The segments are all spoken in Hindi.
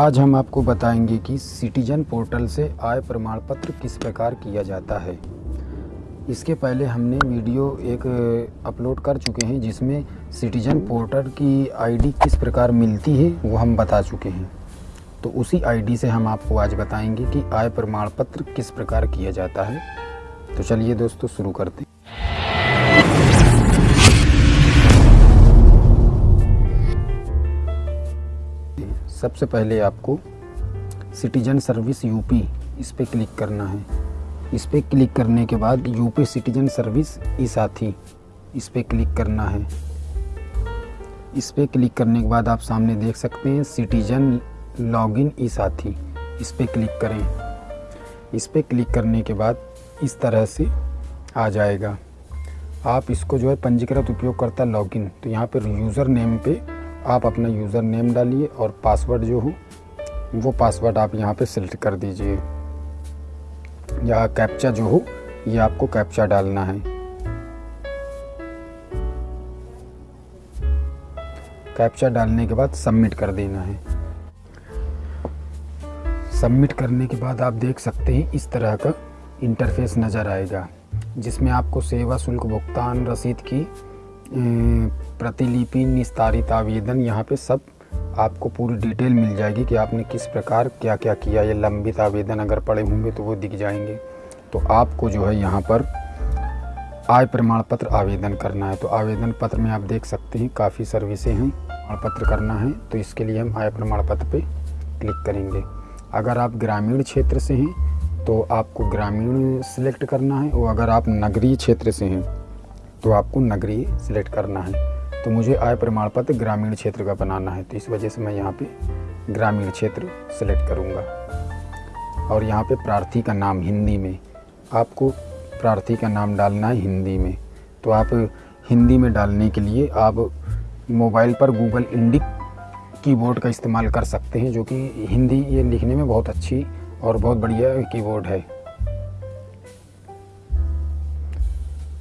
आज हम आपको बताएँगे कि सिटीजन पोर्टल से आय प्रमाण पत्र किस प्रकार किया जाता है। इसके पहले हमने वीडियो एक अपलोड कर चुके हैं, जिसमें सिटीजन पोर्टल की आईडी किस प्रकार मिलती है, वो हम बता चुके हैं। तो उसी आईडी से हम आपको आज बताएँगे कि आय प्रमाण पत्र किस प्रकार किया जाता है। तो चलिए दोस्तों, शुरू करते हैं। सबसे पहले आपको सिटीजन सर्विस यूपी इस पर क्लिक करना है। इस पर क्लिक करने के बाद यूपी सिटीजन सर्विस ई साथी इस पर क्लिक करना है। इस पर क्लिक करने के बाद आप सामने देख सकते हैं सिटीजन लॉगिन ई साथी। इस पर क्लिक करें। इस पर क्लिक करने के बाद इस तरह से आ जाएगा। आप इसको जो है पंजीकृत उपयोगकर्ता लॉगिन तो यहाँ पर यूज़र नेम पे आप अपना यूज़र नेम डालिए और पासवर्ड जो हो, वो पासवर्ड आप यहाँ पे सिलेक्ट कर दीजिए। या कैप्चा जो हो, ये आपको कैप्चा डालना है। कैप्चा डालने के बाद सबमिट कर देना है। सबमिट करने के बाद आप देख सकते हैं, इस तरह का इंटरफेस नज़र आएगा, जिसमें आपको सेवा शुल्क भुगतान रसीद की प्रतिलिपि, निस्तारित आवेदन, यहाँ पे सब आपको पूरी डिटेल मिल जाएगी कि आपने किस प्रकार क्या क्या। किया ये लंबित आवेदन अगर पड़े होंगे तो वो दिख जाएँगे। तो आपको जो है यहाँ पर आय प्रमाण पत्र आवेदन करना है। तो आवेदन पत्र में आप देख सकते हैं, काफ़ी सर्विसें हैं प्रमाण पत्र करना है। तो इसके लिए हम आय प्रमाण पत्र पे क्लिक करेंगे। अगर आप ग्रामीण क्षेत्र से हैं तो आपको ग्रामीण सिलेक्ट करना है और अगर आप नगरीय क्षेत्र से हैं तो आपको नगरीय सिलेक्ट करना है। तो मुझे आय प्रमाण पत्र ग्रामीण क्षेत्र का बनाना है तो इस वजह से मैं यहाँ पे ग्रामीण क्षेत्र सेलेक्ट करूँगा। और यहाँ पे प्रार्थी का नाम हिंदी में, आपको प्रार्थी का नाम डालना है हिंदी में। तो आप हिंदी में डालने के लिए आप मोबाइल पर गूगल इंडिक कीबोर्ड का इस्तेमाल कर सकते हैं, जो कि हिंदी ये लिखने में बहुत अच्छी और बहुत बढ़िया कीबोर्ड है।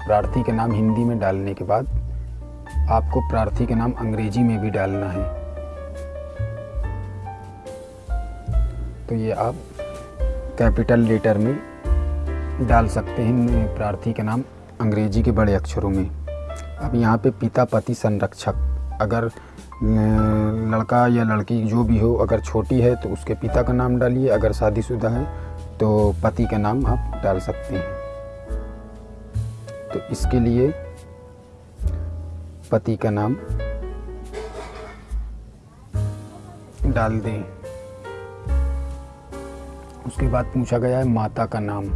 प्रार्थी का नाम हिंदी में डालने के बाद आपको प्रार्थी का नाम अंग्रेज़ी में भी डालना है। तो ये आप कैपिटल लेटर में डाल सकते हैं प्रार्थी का नाम अंग्रेज़ी के बड़े अक्षरों में। अब यहाँ पे पिता, पति, संरक्षक, अगर लड़का या लड़की जो भी हो, अगर छोटी है तो उसके पिता का नाम डालिए, अगर शादीशुदा है तो पति का नाम आप डाल सकते हैं। तो इसके लिए पति का नाम डाल दें। उसके बाद पूछा गया है माता का नाम।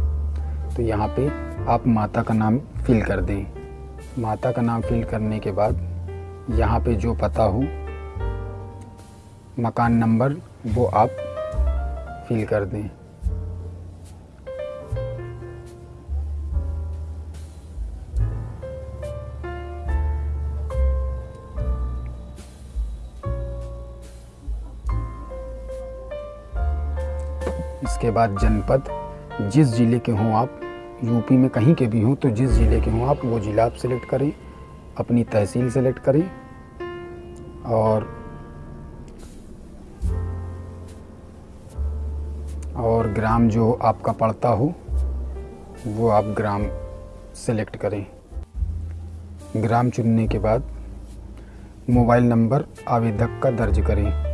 तो यहाँ पे आप माता का नाम फिल कर दें। माता का नाम फिल करने के बाद यहाँ पे जो पता हो, मकान नंबर, वो आप फिल कर दें। बाद जनपद, जिस ज़िले के हों आप, यूपी में कहीं के भी हों तो जिस ज़िले के हों आप, वो ज़िला आप सेलेक्ट करें, अपनी तहसील सेलेक्ट करें, और और ग्राम जो आपका पड़ता हो, वो आप ग्राम सेलेक्ट करें। ग्राम चुनने के बाद, मोबाइल नंबर आवेदक का दर्ज करें।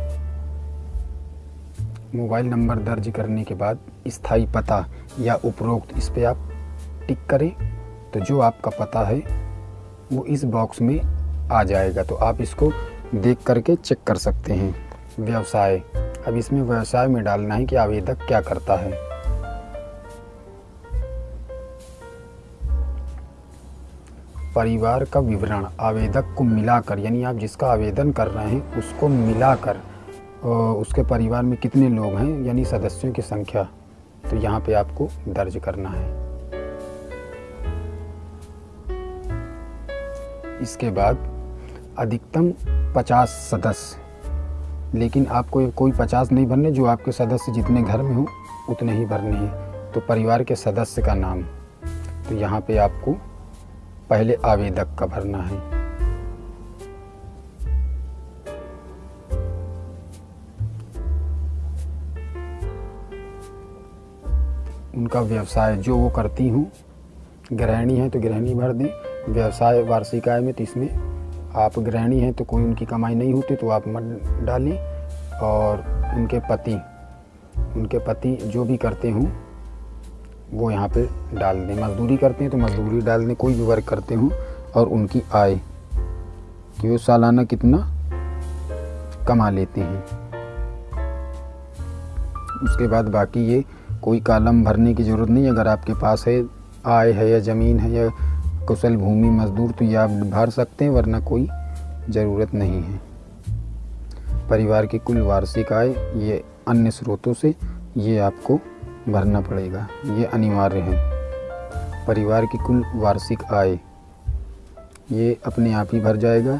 मोबाइल नंबर दर्ज करने के बाद स्थायी पता या उपरोक्त इस पर आप टिक करें। तो जो आपका पता है, वो इस बॉक्स में आ जाएगा। तो आप इसको देख करके चेक कर सकते हैं। व्यवसाय। अब इसमें व्यवसाय में डालना है कि आवेदक क्या करता है। परिवार का विवरण। आवेदक को मिलाकर, यानी आप जिसका आवेदन कर रहे हैं, उसको मिलाकर उसके परिवार में कितने लोग हैं, यानी सदस्यों की संख्या तो यहाँ पे आपको दर्ज करना है। इसके बाद अधिकतम 50 सदस्य। लेकिन आपको कोई 50 नहीं भरने, जो आपके सदस्य जितने घर में हो, उतने ही भरने हैं। तो परिवार के सदस्य का नाम। तो यहाँ पे आपको पहले आवेदक का भरना है। उनका व्यवसाय जो वो करती हूँ, गृहिणी है तो गृहिणी भर दें। व्यवसाय वार्षिक आय में तो इसमें आप गृहिणी हैं तो कोई उनकी कमाई नहीं होती तो आप मत डालें। और उनके पति उनके पति जो भी करते हों, वो यहाँ पे डाल दें। मजदूरी करते हैं तो मजदूरी डाल दें कोई भी वर्क करते हों और उनकी आय कि वो सालाना कितना कमा लेते हैं। उसके बाद बाकी ये कोई कालम भरने की ज़रूरत नहीं, अगर आपके पास है, आय है या ज़मीन है या कुशल भूमि, मजदूर तो ये आप भर सकते हैं, वरना कोई ज़रूरत नहीं है। परिवार की कुल वार्षिक आय, ये अन्य स्रोतों से ये आपको भरना पड़ेगा। ये अनिवार्य है। परिवार की कुल वार्षिक आय, ये अपने आप ही भर जाएगा।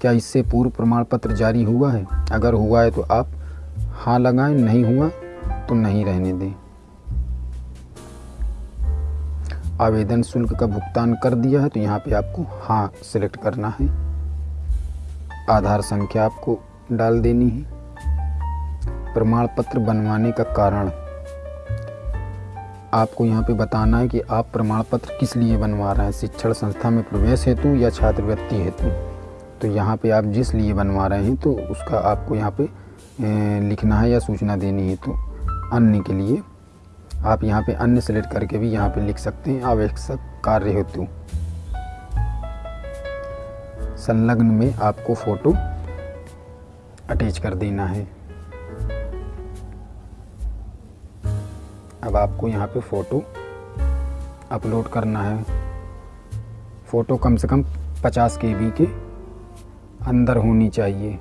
क्या इससे पूर्व प्रमाण पत्र जारी हुआ है? अगर हुआ है तो आप हाँ लगाएँ, नहीं हुआ तो नहीं रहने दें। आवेदन शुल्क का भुगतान कर दिया है तो यहाँ पे आपको हाँ सिलेक्ट करना है। आधार संख्या आपको डाल देनी है। प्रमाण पत्र बनवाने का कारण। आपको यहाँ पे बताना है कि आप प्रमाण पत्र किस लिए बनवा रहे हैं, शिक्षण संस्था में प्रवेश हेतु या छात्रवृत्ति हेतु। तो यहाँ पे आप जिस लिए बनवा रहे हैं तो उसका आपको यहाँ पे लिखना है या सूचना देनी है तो अन्य के लिए आप यहाँ पे अन्य सेलेक्ट करके भी यहाँ पे लिख सकते हैं, आवश्यक कार्य हेतु। संलग्न में आपको फ़ोटो अटैच कर देना है। अब आपको यहाँ पे फ़ोटो अपलोड करना है। फ़ोटो कम से कम 50 के के अंदर होनी चाहिए।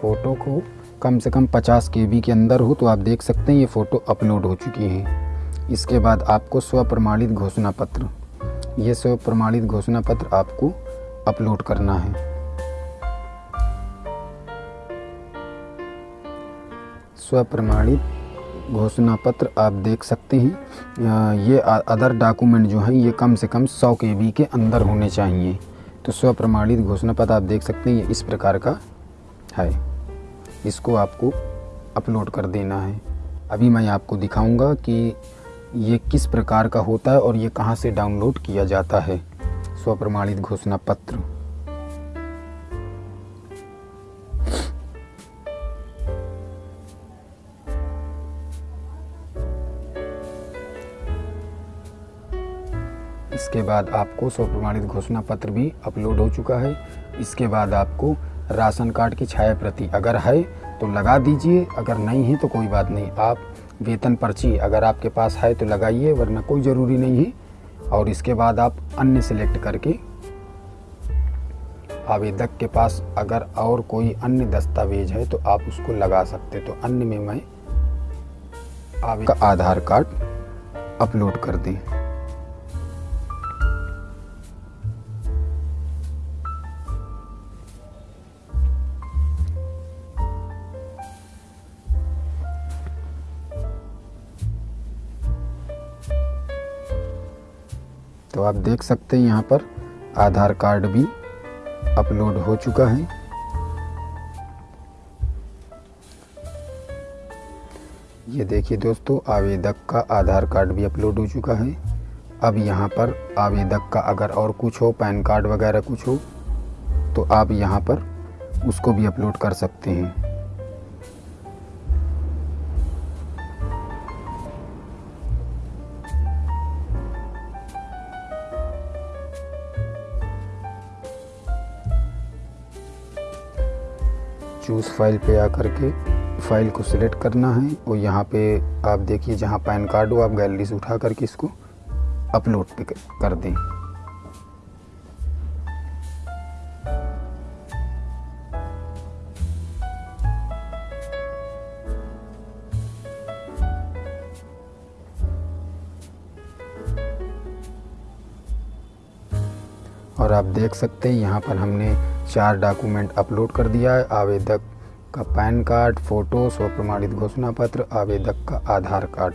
फ़ोटो को कम से कम 50 के के अंदर हो तो आप देख सकते हैं ये फ़ोटो अपलोड हो चुकी है। इसके बाद आपको स्व प्रमाणित घोषणा पत्र। ये स्व प्रमाणित घोषणा पत्र आपको अपलोड करना है। स्व प्रमाणित घोषणा पत्र आप देख सकते हैं। ये अदर डॉक्यूमेंट जो हैं, ये कम से कम 100 के के अंदर होने चाहिए। तो स्व प्रमाणित घोषणा पत्र आप देख सकते हैं, ये इस प्रकार का है। इसको आपको अपलोड कर देना है। अभी मैं आपको दिखाऊँगा कि ये किस प्रकार का होता है और ये कहाँ से डाउनलोड किया जाता है। स्वप्रमाणित घोषणा पत्र। इसके बाद आपको स्वप्रमाणित घोषणा पत्र भी अपलोड हो चुका है। इसके बाद आपको राशन कार्ड की छाया प्रति अगर है तो लगा दीजिए। अगर नहीं है तो कोई बात नहीं। आप वेतन पर्ची अगर आपके पास है तो लगाइए, वरना कोई ज़रूरी नहीं है। और इसके बाद आप अन्य सेलेक्ट करके आवेदक के पास अगर और कोई अन्य दस्तावेज़ है तो आप उसको लगा सकते तो अन्य में मैं का आधार कार्ड अपलोड कर दें। तो आप देख सकते हैं यहाँ पर आधार कार्ड भी अपलोड हो चुका है। ये देखिए दोस्तों, आवेदक का आधार कार्ड भी अपलोड हो चुका है। अब यहाँ पर आवेदक का अगर और कुछ हो, पैन कार्ड वगैरह कुछ हो तो आप यहाँ पर उसको भी अपलोड कर सकते हैं। चूज़ फ़ाइल पे आकर के फ़ाइल को सिलेक्ट करना है और यहाँ पे आप देखिए जहाँ पैन कार्ड हो, आप गैलरी से उठा करके इसको अपलोड पे कर दें। और आप देख सकते हैं यहाँ पर हमने चार डॉक्यूमेंट अपलोड कर दिया है। आवेदक का पैन कार्ड, फ़ोटो स्व प्रमाणित घोषणा पत्र आवेदक का आधार कार्ड।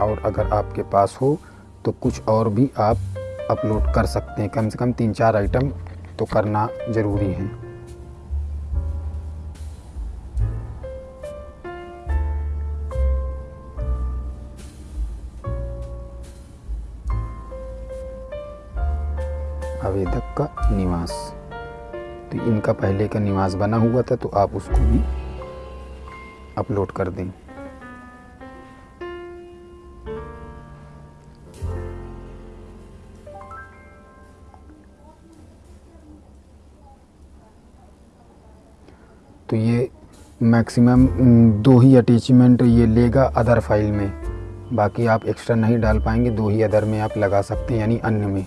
और अगर आपके पास हो तो कुछ और भी आप अपलोड कर सकते हैं। कम से कम तीन चार आइटम तो करना ज़रूरी है। आवेदक का निवास। तो इनका पहले का निवास बना हुआ था तो आप उसको भी अपलोड कर दें। तो ये मैक्सिमम दो ही अटैचमेंट ये लेगा अदर फ़ाइल में। बाकी आप एक्स्ट्रा नहीं डाल पाएँगे, दो ही अदर में आप लगा सकते हैं, यानी अन्य में।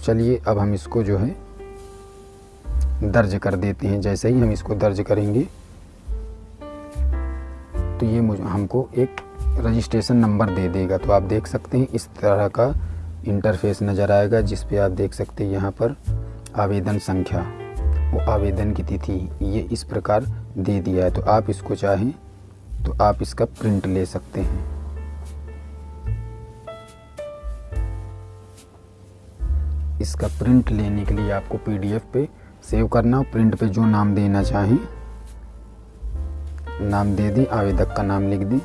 चलिए, अब हम इसको जो है दर्ज कर देते हैं। जैसे ही हम इसको दर्ज करेंगे तो ये मुझे, हमको एक रजिस्ट्रेशन नंबर दे देगा। तो आप देख सकते हैं, इस तरह का इंटरफेस नज़र आएगा, जिस पे आप देख सकते हैं यहाँ पर आवेदन संख्या, वो आवेदन की तिथि, ये इस प्रकार दे दिया है। तो आप इसको चाहें तो आप इसका प्रिंट ले सकते हैं। इसका प्रिंट लेने के लिए आपको पीडीएफ पे सेव करना प्रिंट पे जो नाम देना चाहें, नाम दे दें, आवेदक का नाम लिख दें।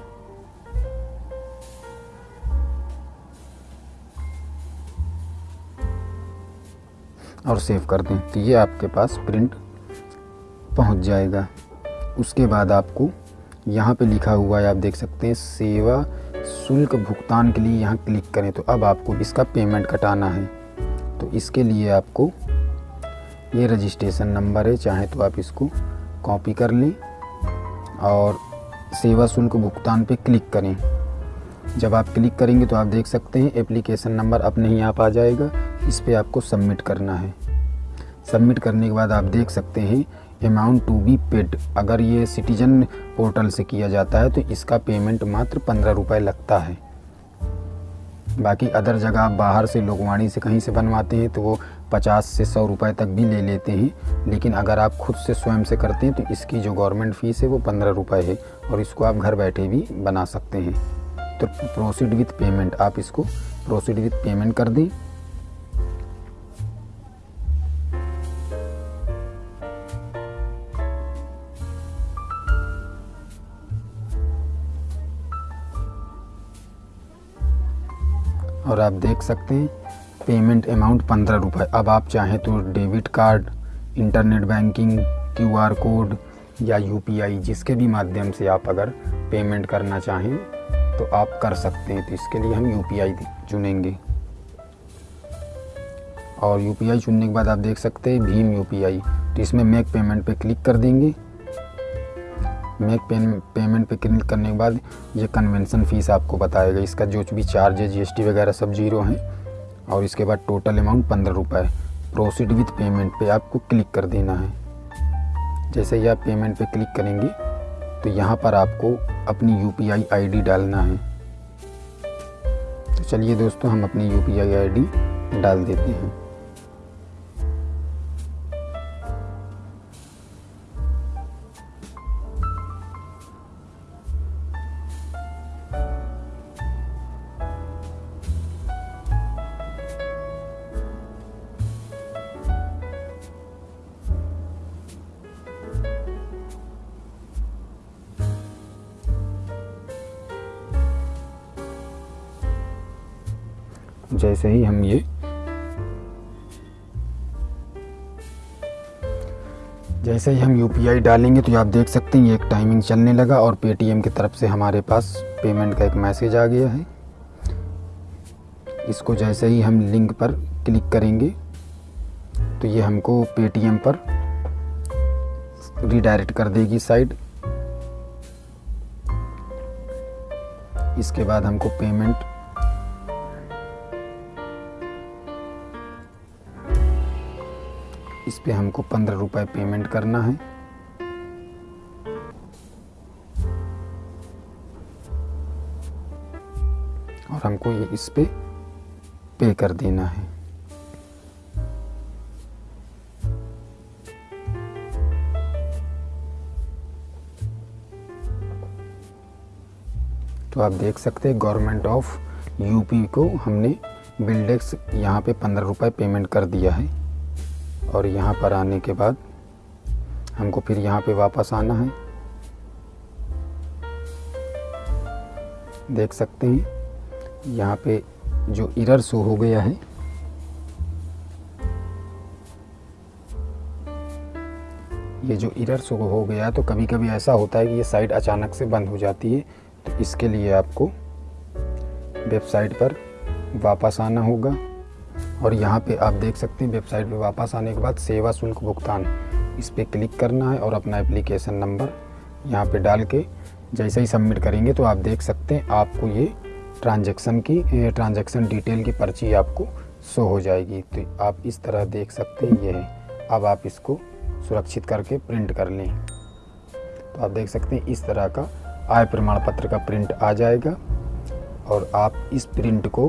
और सेव कर दें तो ये आपके पास प्रिंट पहुँच जाएगा। उसके बाद आपको यहाँ पे लिखा हुआ है, आप देख सकते हैं, सेवा शुल्क भुगतान के लिए यहाँ क्लिक करें। तो अब आपको इसका पेमेंट कटाना है। तो इसके लिए आपको ये रजिस्ट्रेशन नंबर है, चाहे तो आप इसको कॉपी कर लें और सेवा शुल्क भुगतान पे क्लिक करें। जब आप क्लिक करेंगे तो आप देख सकते हैं एप्लीकेशन नंबर अपने ही आप आ जाएगा, इस पर आपको सबमिट करना है। सबमिट करने के बाद आप देख सकते हैं अमाउंट टू बी पेड अगर ये सिटीजन पोर्टल से किया जाता है तो इसका पेमेंट मात्र पंद्रह रुपये लगता है। बाकी अदर जगह आप बाहर से लोगवाणी से कहीं से बनवाते हैं तो वो पचास से सौ रुपए तक भी ले लेते हैं। लेकिन अगर आप खुद से स्वयं से करते हैं तो इसकी जो गवर्नमेंट फ़ीस है, वो पंद्रह रुपये है और इसको आप घर बैठे भी बना सकते हैं। तो प्रोसीड विथ पेमेंट, आप इसको प्रोसीड विथ पेमेंट कर दें। और आप देख सकते हैं पेमेंट अमाउंट पंद्रह रुपये अब आप चाहें तो debit card internet banking QR code या यूपीआई जिसके भी माध्यम से आप अगर पेमेंट करना चाहें तो आप कर सकते हैं। तो इसके लिए हम यूपीआई चुनेंगे। और यूपीआई चुनने के बाद आप देख सकते हैं, भीम यूपीआई तो इसमें मेक पेमेंट पे क्लिक कर देंगे। मेक पेमेंट पे क्लिक करने के बाद ये कन्वेंशन फ़ीस आपको बताएगा इसका जो भी चार्ज है जीएसटी वगैरह सब ज़ीरो हैं और इसके बाद टोटल अमाउंट पंद्रह रुपये प्रोसीड विथ पेमेंट पे आपको क्लिक कर देना है। जैसे ही आप पेमेंट पे क्लिक करेंगे तो यहाँ पर आपको अपनी यू पी डालना है। तो चलिए दोस्तों, हम अपनी यू पी डाल देते हैं। जैसे ही हम ये जैसे ही हम यूपीआई डालेंगे तो आप देख सकते हैं, ये एक टाइमिंग चलने लगा और पेटीएम की तरफ़ से हमारे पास पेमेंट का एक मैसेज आ गया है। इसको जैसे ही हम लिंक पर क्लिक करेंगे तो ये हमको पेटीएम पर रिडायरेक्ट कर देगी साइड इसके बाद हमको पेमेंट इस पे हमको पंद्रह रुपये पेमेंट करना है। और हमको ये इस पे पे कर देना है। तो आप देख सकते हैं गवर्नमेंट ऑफ़ यूपी को हमने बिल्डेक्स यहाँ पे पंद्रह रुपये पेमेंट कर दिया है। और यहाँ पर आने के बाद हमको फिर यहाँ पे वापस आना है। देख सकते हैं, यहाँ पे जो इरर शो हो गया है। ये जो इरर शो हो गया तो कभी कभी ऐसा होता है कि ये साइट अचानक से बंद हो जाती है तो इसके लिए आपको वेबसाइट पर वापस आना होगा। और यहाँ पे आप देख सकते हैं वेबसाइट पे वापस आने के बाद सेवा शुल्क भुगतान। इस पर क्लिक करना है और अपना एप्लीकेशन नंबर यहाँ पे डाल के जैसे ही सबमिट करेंगे तो आप देख सकते हैं आपको ये ट्रांजैक्शन की ट्रांजैक्शन डिटेल की पर्ची आपको शो हो जाएगी। तो आप इस तरह देख सकते हैं, ये है। अब आप इसको सुरक्षित करके प्रिंट कर लें। तो आप देख सकते हैं इस तरह का आय प्रमाण पत्र का प्रिंट आ जाएगा और आप इस प्रिंट को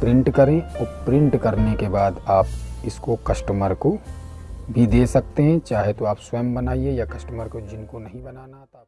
प्रिंट करें और प्रिंट करने के बाद आप इसको कस्टमर को भी दे सकते हैं, चाहे तो आप स्वयं बनाइए या कस्टमर को जिनको नहीं बनाना आता।